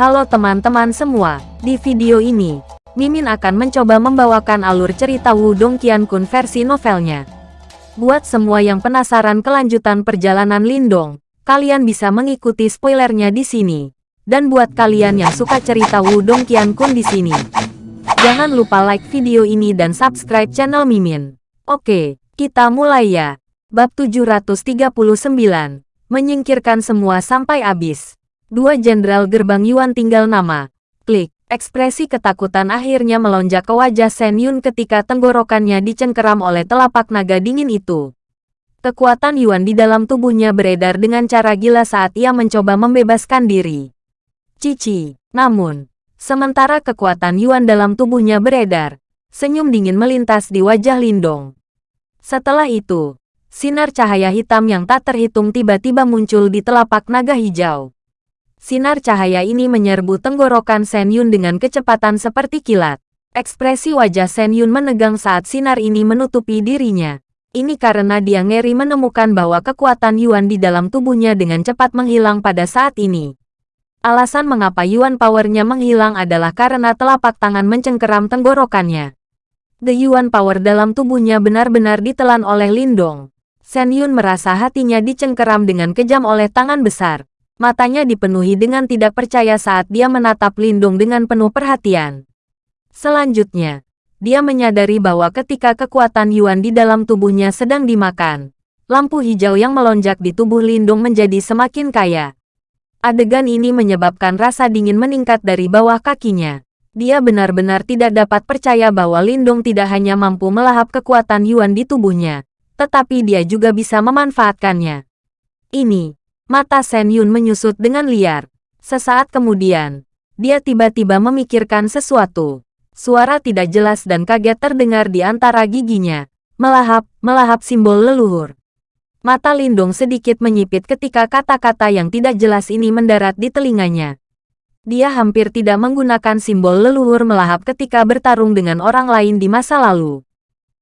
Halo teman-teman semua, di video ini, Mimin akan mencoba membawakan alur cerita Wudong Qiankun versi novelnya. Buat semua yang penasaran kelanjutan perjalanan Lindong, kalian bisa mengikuti spoilernya di sini. Dan buat kalian yang suka cerita Wudong Qiankun di sini, jangan lupa like video ini dan subscribe channel Mimin. Oke, kita mulai ya. Bab 739, menyingkirkan semua sampai habis. Dua jenderal gerbang Yuan tinggal nama. Klik. Ekspresi ketakutan akhirnya melonjak ke wajah Shen Yun ketika tenggorokannya dicengkeram oleh telapak naga dingin itu. Kekuatan Yuan di dalam tubuhnya beredar dengan cara gila saat ia mencoba membebaskan diri. Cici. Namun, sementara kekuatan Yuan dalam tubuhnya beredar, senyum dingin melintas di wajah Lindong. Setelah itu, sinar cahaya hitam yang tak terhitung tiba-tiba muncul di telapak naga hijau. Sinar cahaya ini menyerbu tenggorokan Shen Yun dengan kecepatan seperti kilat. Ekspresi wajah Shen Yun menegang saat sinar ini menutupi dirinya. Ini karena dia ngeri menemukan bahwa kekuatan Yuan di dalam tubuhnya dengan cepat menghilang pada saat ini. Alasan mengapa Yuan powernya menghilang adalah karena telapak tangan mencengkeram tenggorokannya. The Yuan power dalam tubuhnya benar-benar ditelan oleh Lindong. Shen Yun merasa hatinya dicengkeram dengan kejam oleh tangan besar. Matanya dipenuhi dengan tidak percaya saat dia menatap Lindung dengan penuh perhatian. Selanjutnya, dia menyadari bahwa ketika kekuatan Yuan di dalam tubuhnya sedang dimakan, lampu hijau yang melonjak di tubuh Lindung menjadi semakin kaya. Adegan ini menyebabkan rasa dingin meningkat dari bawah kakinya. Dia benar-benar tidak dapat percaya bahwa Lindung tidak hanya mampu melahap kekuatan Yuan di tubuhnya, tetapi dia juga bisa memanfaatkannya. Ini, Mata Shen Yun menyusut dengan liar. Sesaat kemudian, dia tiba-tiba memikirkan sesuatu. Suara tidak jelas dan kaget terdengar di antara giginya. Melahap, melahap simbol leluhur. Mata Lindung sedikit menyipit ketika kata-kata yang tidak jelas ini mendarat di telinganya. Dia hampir tidak menggunakan simbol leluhur melahap ketika bertarung dengan orang lain di masa lalu.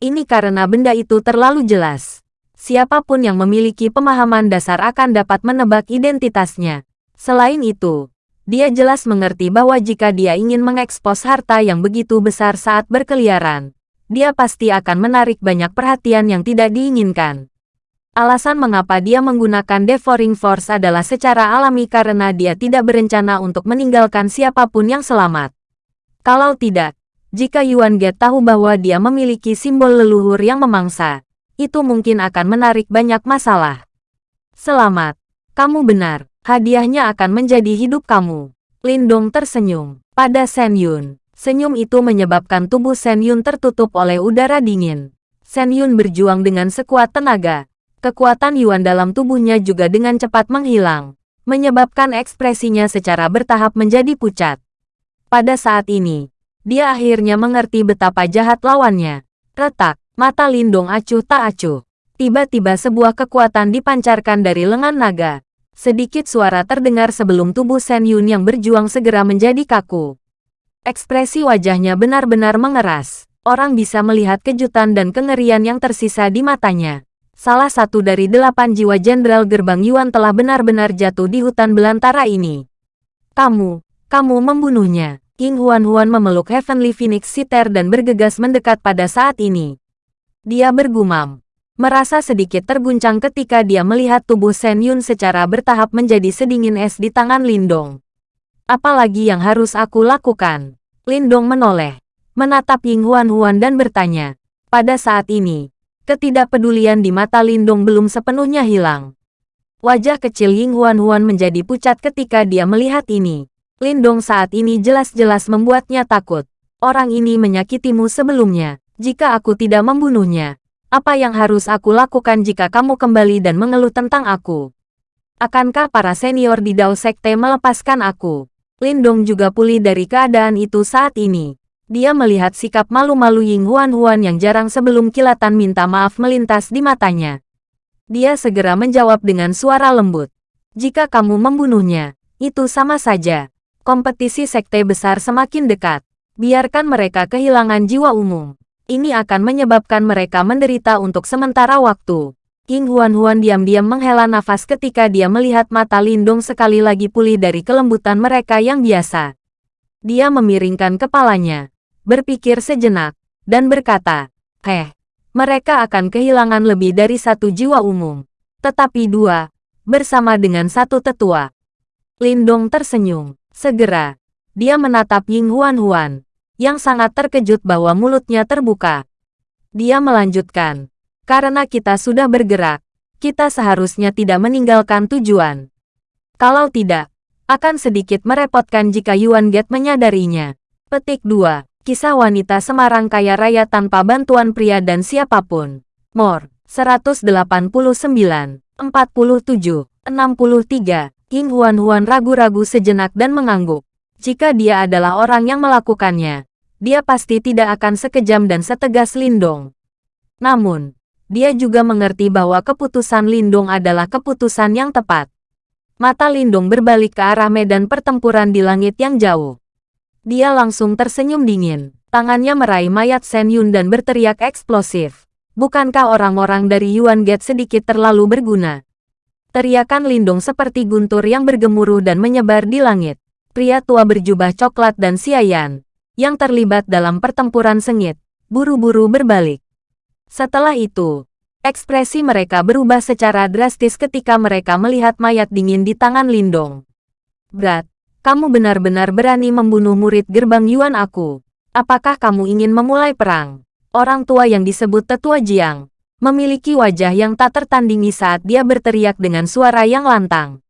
Ini karena benda itu terlalu jelas siapa pun yang memiliki pemahaman dasar akan dapat menebak identitasnya. Selain itu, dia jelas mengerti bahwa jika dia ingin mengekspos harta yang begitu besar saat berkeliaran, dia pasti akan menarik banyak perhatian yang tidak diinginkan. Alasan mengapa dia menggunakan Devouring Force adalah secara alami karena dia tidak berencana untuk meninggalkan siapa pun yang selamat. Kalau tidak, jika Yuan Ge tahu bahwa dia memiliki simbol leluhur yang memangsa, itu mungkin akan menarik banyak masalah. Selamat, kamu benar, hadiahnya akan menjadi hidup kamu. Lindong tersenyum. Pada Shen Yun, senyum itu menyebabkan tubuh Shen Yun tertutup oleh udara dingin. Shen Yun berjuang dengan sekuat tenaga. Kekuatan Yuan dalam tubuhnya juga dengan cepat menghilang, menyebabkan ekspresinya secara bertahap menjadi pucat. Pada saat ini, dia akhirnya mengerti betapa jahat lawannya. Retak, Mata Lindung acuh tak acuh. Tiba-tiba sebuah kekuatan dipancarkan dari lengan naga. Sedikit suara terdengar sebelum tubuh Shen Yun yang berjuang segera menjadi kaku. Ekspresi wajahnya benar-benar mengeras. Orang bisa melihat kejutan dan kengerian yang tersisa di matanya. Salah satu dari delapan jiwa Jenderal Gerbang Yuan telah benar-benar jatuh di hutan belantara ini. Kamu, kamu membunuhnya. King Huan Huan memeluk Heavenly Phoenix Sitter dan bergegas mendekat pada saat ini. Dia bergumam. Merasa sedikit terguncang ketika dia melihat tubuh Shen Yun secara bertahap menjadi sedingin es di tangan Lindong. Apalagi yang harus aku lakukan? Lindong menoleh, menatap Ying Huan Huan dan bertanya. Pada saat ini, ketidakpedulian di mata Lindong belum sepenuhnya hilang. Wajah kecil Ying Huan Huan menjadi pucat ketika dia melihat ini. Lindong saat ini jelas-jelas membuatnya takut. Orang ini menyakitimu sebelumnya. Jika aku tidak membunuhnya, apa yang harus aku lakukan jika kamu kembali dan mengeluh tentang aku? Akankah para senior di Dao Sekte melepaskan aku? Lindong juga pulih dari keadaan itu saat ini. Dia melihat sikap malu-malu Ying Huan Huan yang jarang sebelum kilatan minta maaf melintas di matanya. Dia segera menjawab dengan suara lembut. Jika kamu membunuhnya, itu sama saja. Kompetisi sekte besar semakin dekat. Biarkan mereka kehilangan jiwa umum ini akan menyebabkan mereka menderita untuk sementara waktu. King Huan-Huan diam-diam menghela nafas ketika dia melihat mata Lindong sekali lagi pulih dari kelembutan mereka yang biasa. Dia memiringkan kepalanya, berpikir sejenak, dan berkata, Heh, mereka akan kehilangan lebih dari satu jiwa umum. Tetapi dua, bersama dengan satu tetua. Lindong tersenyum. Segera, dia menatap Ying Huan-Huan, yang sangat terkejut bahwa mulutnya terbuka. Dia melanjutkan, karena kita sudah bergerak, kita seharusnya tidak meninggalkan tujuan. Kalau tidak, akan sedikit merepotkan jika Yuan Get menyadarinya. Petik 2. Kisah wanita Semarang kaya raya tanpa bantuan pria dan siapa pun. More. 189, 47, 63. King Huan Huan ragu-ragu sejenak dan mengangguk. Jika dia adalah orang yang melakukannya, dia pasti tidak akan sekejam dan setegas Lindong. Namun, dia juga mengerti bahwa keputusan Lindung adalah keputusan yang tepat. Mata Lindung berbalik ke arah medan pertempuran di langit yang jauh. Dia langsung tersenyum dingin. Tangannya meraih mayat Shen Yun dan berteriak eksplosif. Bukankah orang-orang dari Yuan Gate sedikit terlalu berguna? Teriakan Lindung seperti guntur yang bergemuruh dan menyebar di langit. Pria tua berjubah coklat dan siayan, yang terlibat dalam pertempuran sengit, buru-buru berbalik. Setelah itu, ekspresi mereka berubah secara drastis ketika mereka melihat mayat dingin di tangan Lindong. Berat, kamu benar-benar berani membunuh murid gerbang Yuan aku. Apakah kamu ingin memulai perang? Orang tua yang disebut Tetua Jiang, memiliki wajah yang tak tertandingi saat dia berteriak dengan suara yang lantang.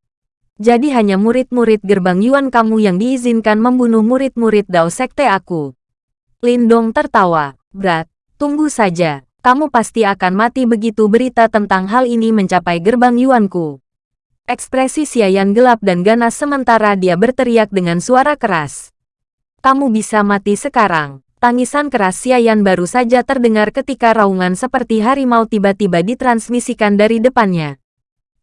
Jadi hanya murid-murid gerbang Yuan kamu yang diizinkan membunuh murid-murid Dao Sekte aku. Lindong tertawa. Berat, tunggu saja kamu pasti akan mati begitu berita tentang hal ini mencapai gerbang Yuanku. Ekspresi Xiayan gelap dan ganas sementara dia berteriak dengan suara keras. Kamu bisa mati sekarang. Tangisan keras Xiayan baru saja terdengar ketika raungan seperti harimau tiba-tiba ditransmisikan dari depannya.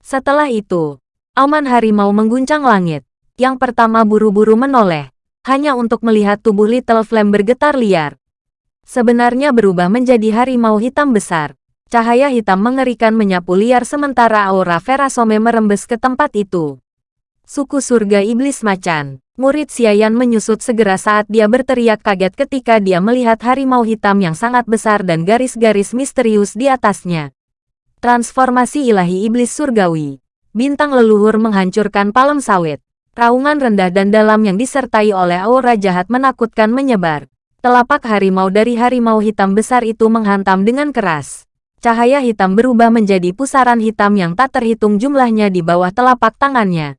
Setelah itu, auman harimau mengguncang langit. Yang pertama buru-buru menoleh, hanya untuk melihat tubuh Little Flame bergetar liar sebenarnya berubah menjadi harimau hitam besar. Cahaya hitam mengerikan menyapu liar sementara aura Verasome merembes ke tempat itu. Suku surga iblis macan. Murid Xiayan menyusut segera saat dia berteriak kaget ketika dia melihat harimau hitam yang sangat besar dan garis-garis misterius di atasnya. Transformasi ilahi iblis surgawi. Bintang leluhur menghancurkan palem sawit. Raungan rendah dan dalam yang disertai oleh aura jahat menakutkan menyebar. Telapak harimau dari harimau hitam besar itu menghantam dengan keras. Cahaya hitam berubah menjadi pusaran hitam yang tak terhitung jumlahnya di bawah telapak tangannya.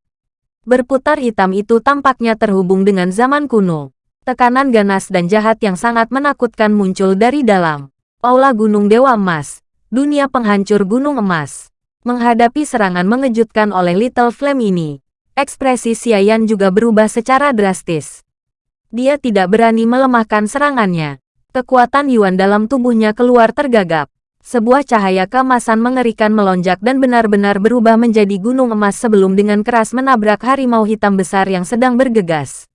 Berputar hitam itu tampaknya terhubung dengan zaman kuno. Tekanan ganas dan jahat yang sangat menakutkan muncul dari dalam. Aula Gunung Dewa Emas, dunia penghancur Gunung Emas. Menghadapi serangan mengejutkan oleh Little Flame ini, ekspresi Xiayan juga berubah secara drastis. Dia tidak berani melemahkan serangannya. Kekuatan Yuan dalam tubuhnya keluar tergagap. Sebuah cahaya kemasan mengerikan melonjak dan benar-benar berubah menjadi gunung emas sebelum dengan keras menabrak harimau hitam besar yang sedang bergegas.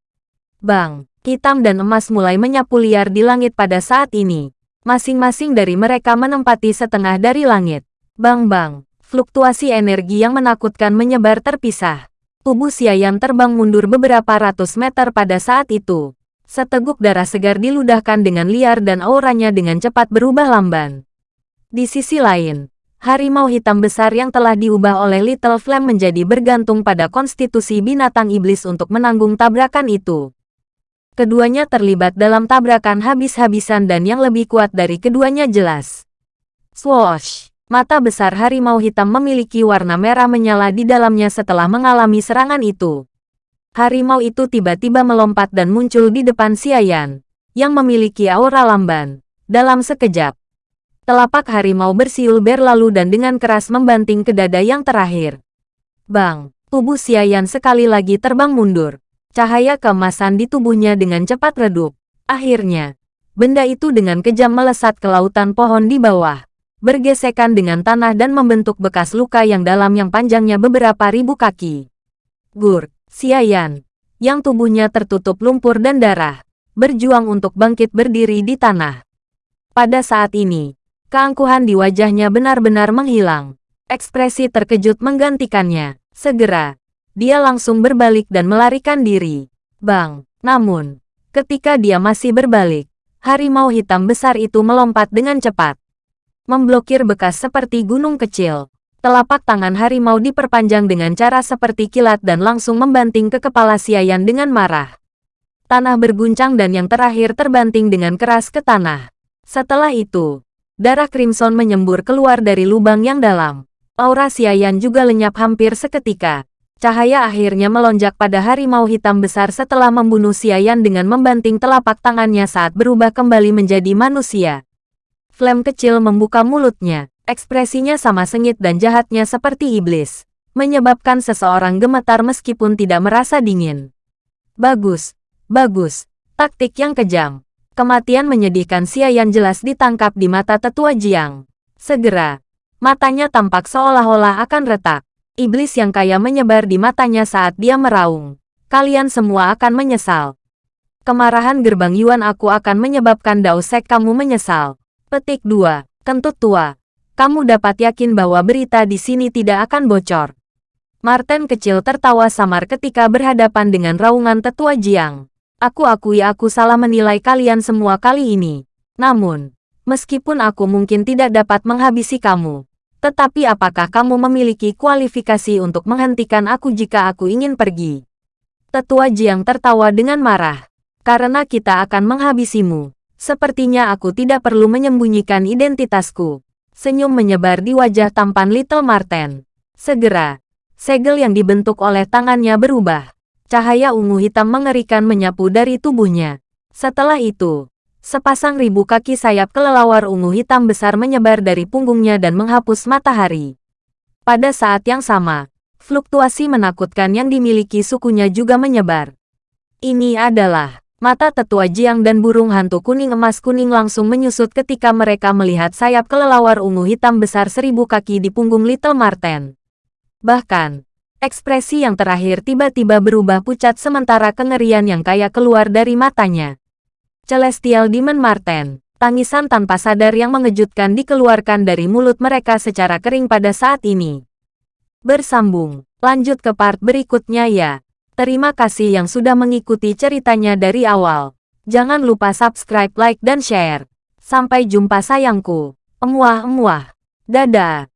Bang, hitam dan emas mulai menyapu liar di langit pada saat ini. Masing-masing dari mereka menempati setengah dari langit. Bang-bang, fluktuasi energi yang menakutkan menyebar terpisah. Tubuh Siayam terbang mundur beberapa ratus meter pada saat itu. Seteguk darah segar diludahkan dengan liar dan auranya dengan cepat berubah lamban. Di sisi lain, harimau hitam besar yang telah diubah oleh Little Flame menjadi bergantung pada konstitusi binatang iblis untuk menanggung tabrakan itu. Keduanya terlibat dalam tabrakan habis-habisan dan yang lebih kuat dari keduanya jelas. Swoosh! Mata besar harimau hitam memiliki warna merah menyala di dalamnya setelah mengalami serangan itu. Harimau itu tiba-tiba melompat dan muncul di depan Xiayan, yang memiliki aura lamban. Dalam sekejap, telapak harimau bersiul berlalu dan dengan keras membanting ke dada yang terakhir. Bang, tubuh Xiayan sekali lagi terbang mundur. Cahaya keemasan di tubuhnya dengan cepat redup. Akhirnya, benda itu dengan kejam melesat ke lautan pohon di bawah bergesekan dengan tanah dan membentuk bekas luka yang dalam yang panjangnya beberapa ribu kaki. Gur, Xiayan, yang tubuhnya tertutup lumpur dan darah, berjuang untuk bangkit berdiri di tanah. Pada saat ini, keangkuhan di wajahnya benar-benar menghilang. Ekspresi terkejut menggantikannya. Segera, dia langsung berbalik dan melarikan diri. Bang, namun, ketika dia masih berbalik, harimau hitam besar itu melompat dengan cepat. Memblokir bekas seperti gunung kecil. Telapak tangan harimau diperpanjang dengan cara seperti kilat dan langsung membanting ke kepala Siayan dengan marah. Tanah berguncang dan yang terakhir terbanting dengan keras ke tanah. Setelah itu, darah Crimson menyembur keluar dari lubang yang dalam. Aura Siayan juga lenyap hampir seketika. Cahaya akhirnya melonjak pada harimau hitam besar setelah membunuh Siayan dengan membanting telapak tangannya saat berubah kembali menjadi manusia. Flame kecil membuka mulutnya. Ekspresinya sama sengit dan jahatnya seperti iblis. Menyebabkan seseorang gemetar meskipun tidak merasa dingin. Bagus. Bagus. Taktik yang kejam. Kematian menyedihkan Siayan jelas ditangkap di mata tetua Jiang. Segera. Matanya tampak seolah-olah akan retak. Iblis yang kaya menyebar di matanya saat dia meraung. Kalian semua akan menyesal. Kemarahan gerbang Yuan aku akan menyebabkan Daosek kamu menyesal. Petik 2. Kentut tua. Kamu dapat yakin bahwa berita di sini tidak akan bocor. Martin kecil tertawa samar ketika berhadapan dengan raungan tetua Jiang. Aku akui aku salah menilai kalian semua kali ini. Namun, meskipun aku mungkin tidak dapat menghabisi kamu, tetapi apakah kamu memiliki kualifikasi untuk menghentikan aku jika aku ingin pergi? Tetua Jiang tertawa dengan marah. Karena kita akan menghabisimu. Sepertinya aku tidak perlu menyembunyikan identitasku. Senyum menyebar di wajah tampan Little Marten. Segera, segel yang dibentuk oleh tangannya berubah. Cahaya ungu hitam mengerikan menyapu dari tubuhnya. Setelah itu, sepasang ribu kaki sayap kelelawar ungu hitam besar menyebar dari punggungnya dan menghapus matahari. Pada saat yang sama, fluktuasi menakutkan yang dimiliki sukunya juga menyebar. Ini adalah Mata tetua Jiang dan burung hantu kuning emas kuning langsung menyusut ketika mereka melihat sayap kelelawar ungu hitam besar seribu kaki di punggung Little Marten. Bahkan, ekspresi yang terakhir tiba-tiba berubah pucat sementara kengerian yang kaya keluar dari matanya. Celestial Demon Marten, tangisan tanpa sadar yang mengejutkan dikeluarkan dari mulut mereka secara kering pada saat ini. Bersambung, lanjut ke part berikutnya ya. Terima kasih yang sudah mengikuti ceritanya dari awal. Jangan lupa subscribe, like, dan share. Sampai jumpa sayangku. Emuah-emuah. Dadah.